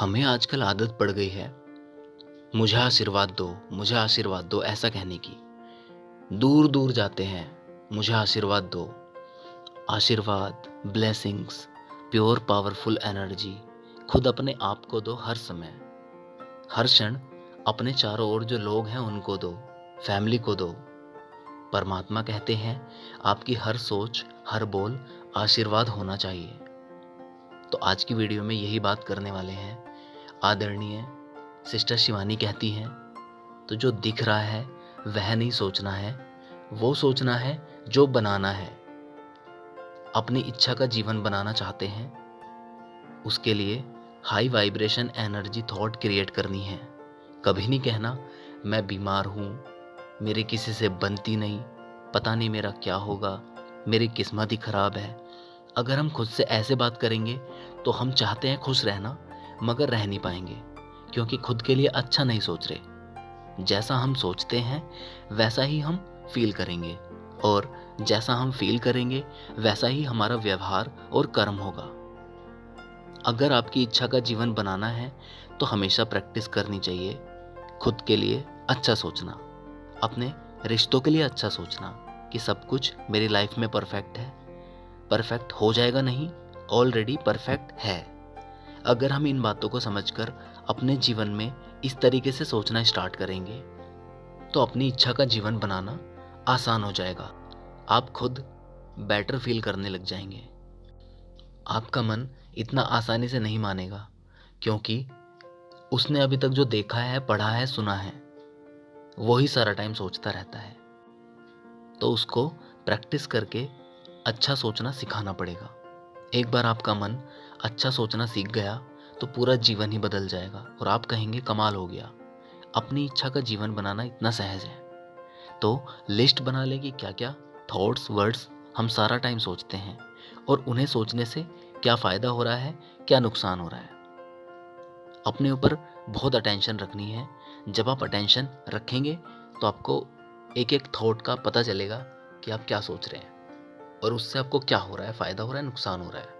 हमें आजकल आदत पड़ गई है। मुझे आशीर्वाद दो, मुझे आशीर्वाद दो, ऐसा कहने की। दूर दूर जाते हैं, मुझे आशीर्वाद दो। आशीर्वाद ब्लेसिंग्स प्योर पावरफुल एनर्जी खुद अपने आप को दो हर समय। हर क्षण अपने चारों ओर जो लोग हैं उनको दो फैमिली को दो। परमात्मा कहते हैं, आपकी हर सोच, हर बोल आशीर्वाद होना चाहिए। तो आज की वीडियो में यही बात करने वाले हैं। आदरणीय सिस्टर शिवानी कहती हैं तो जो दिख रहा है, वह नहीं सोचना है। वो सोचना है, जो बनाना है। अपनी इच्छा का जीवन बनाना चाहते हैं। उसके लिए high vibration energy thought create करनी है। कभी नहीं कहना, मैं बीमार हूँ, मेरी किसी से बनती नहीं, पता नहीं मेरा क्या होगा, मेरी किस्मत ही खराब है। अगर हम खुद से ऐसे बात करेंगे तो हम चाहते हैं खुश रहना। मगर रह नहीं पाएँगे, क्योंकि खुद के लिए अच्छा नहीं सोच रहे। जैसा हम सोचते हैं, वैसा ही हम फील करेंगे। और जैसा हम फील करेंगे, वैसा ही हमारा व्यवहार और कर्म होगा। अगर आपकी इच्छा का जीवन बनाना है तो हमेशा प्रैक्टिस करनी चाहिए। खुद के लिए अच्छा सोचना, अपने रिश्तों के लिए अच्छा सोचना कि सब कुछ मेरी लाइफ में परफेक्ट है। परफेक्ट हो जाएगा नहीं ऑलरेडी परफेक्ट है। अगर हम इन बातों को समझकर अपने जीवन में इस तरीके से सोचना स्टार्ट करेंगे तो अपनी इच्छा का जीवन बनाना आसान हो जाएगा। आप खुद बेटर फील करने लग जाएँगे। आपका मन इतना आसानी से नहीं मानेगा, क्योंकि उसने अभी तक जो देखा है, पढ़ा है, सुना है, वही सारा टाइम सोचता रहता है। तो उसको प्रैक्टिस करके अच्छा सोचना सिखाना पड़ेगा। एक बार आपका मन अच्छा सोचना सीख गया तो पूरा जीवन ही बदल जाएगा, और आप कहेंगे कमाल हो गया। अपनी इच्छा का जीवन बनाना इतना सहज है। तो लिस्ट बना ले कि क्या क्या थॉट्स वर्ड्स हम सारा टाइम सोचते हैं, और उन्हें सोचने से क्या फ़ायदा हो रहा है, क्या नुकसान हो रहा है। अपने ऊपर बहुत अटेंशन रखनी है। जब आप अटेंशन रखेंगे तो आपको एक एक थॉट का पता चलेगा कि आप क्या सोच रहे हैं, और उससे आपको क्या हो रहा है, फ़ायदा हो रहा है, नुकसान हो रहा है।